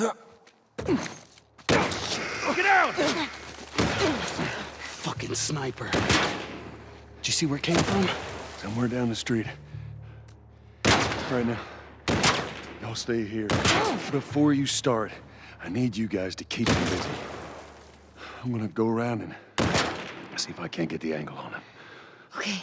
Get out! Fucking sniper. Did you see where it came from? Somewhere down the street. Right now, y'all stay here. Before you start, I need you guys to keep me busy. I'm gonna go around and see if I can't get the angle on him. Okay.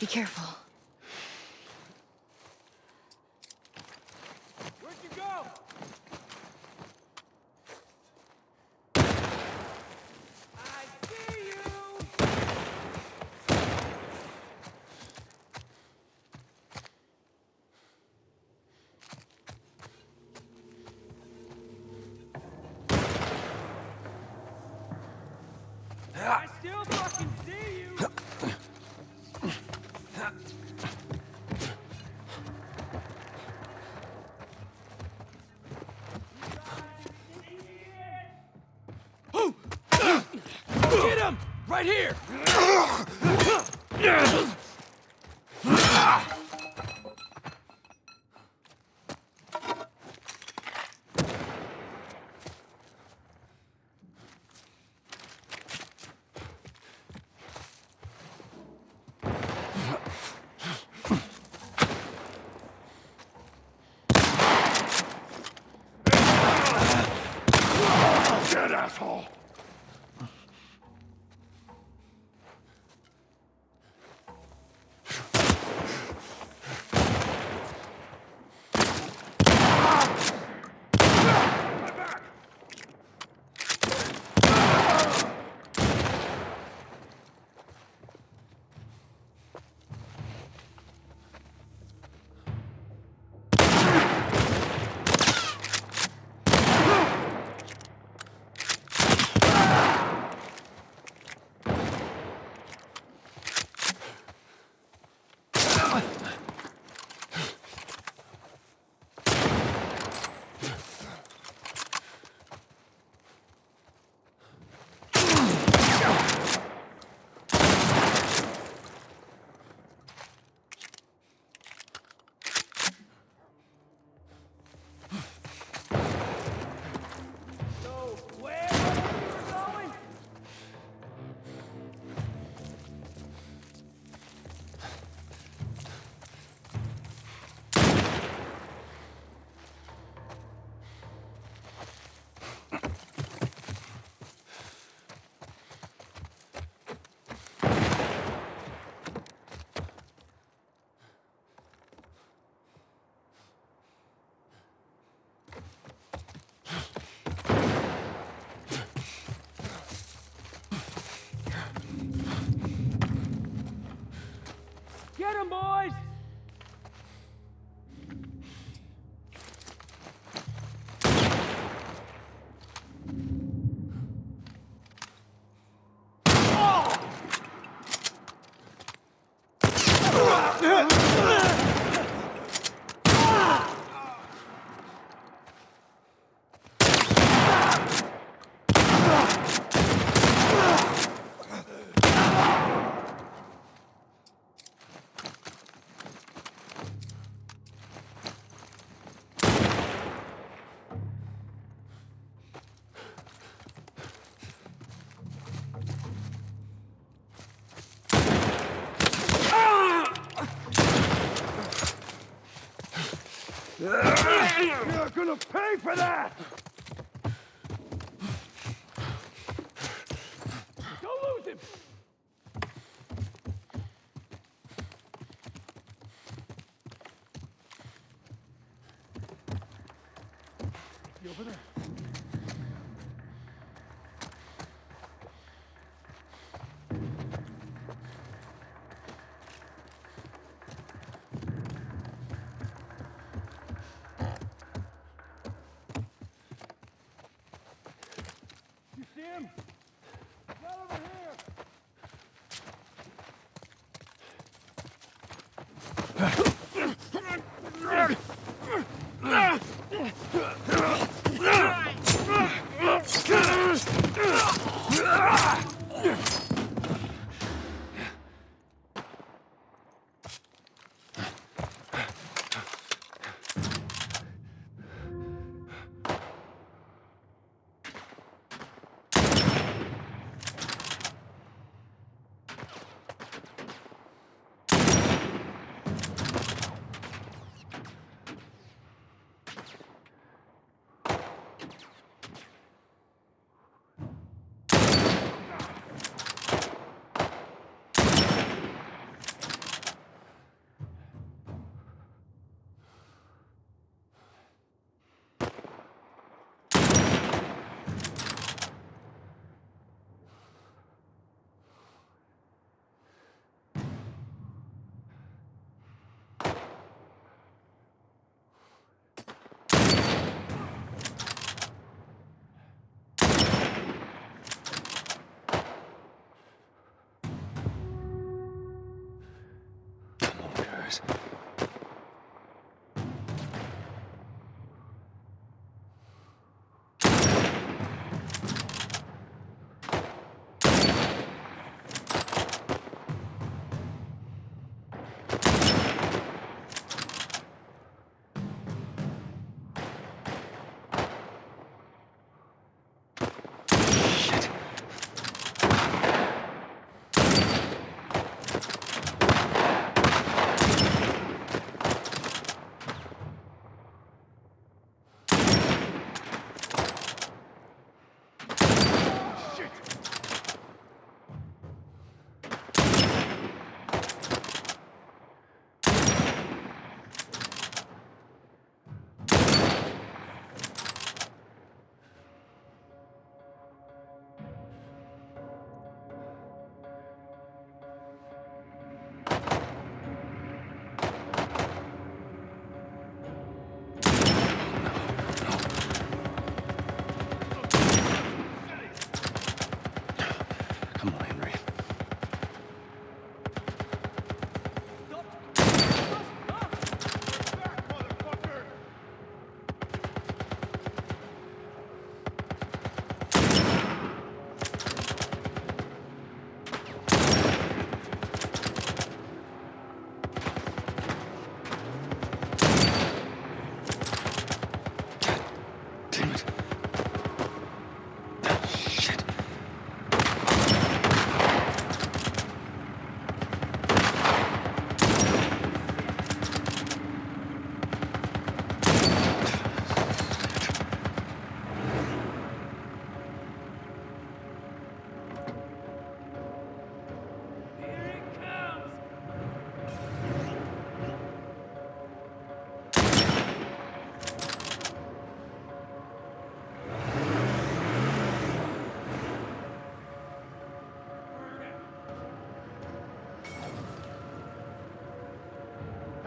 Be careful. Right here! Dead asshole! You're gonna pay for that! Huh?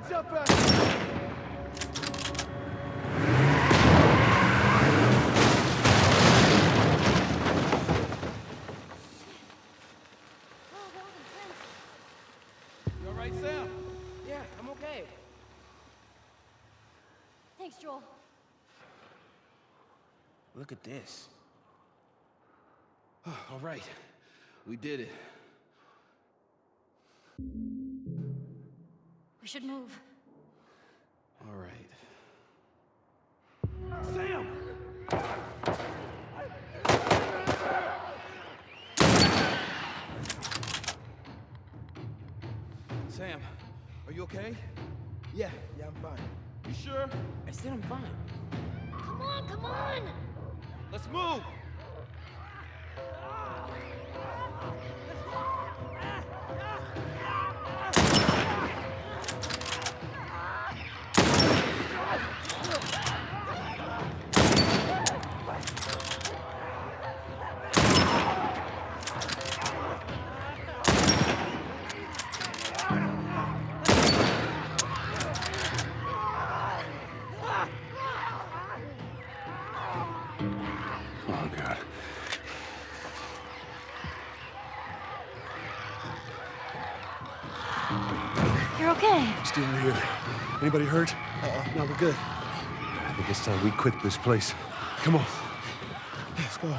Heads up, back. You all right, Sam? Yeah, I'm okay. Thanks, Joel. Look at this. All right, we did it. We should move. All right. Sam! Sam, are you okay? Yeah, yeah, I'm fine. You sure? I said I'm fine. Come on, come on! Let's move! Oh, You're okay. Still here. Anybody hurt? Uh-uh, no, we're good. I think it's time we quit this place. Come on. Let's go.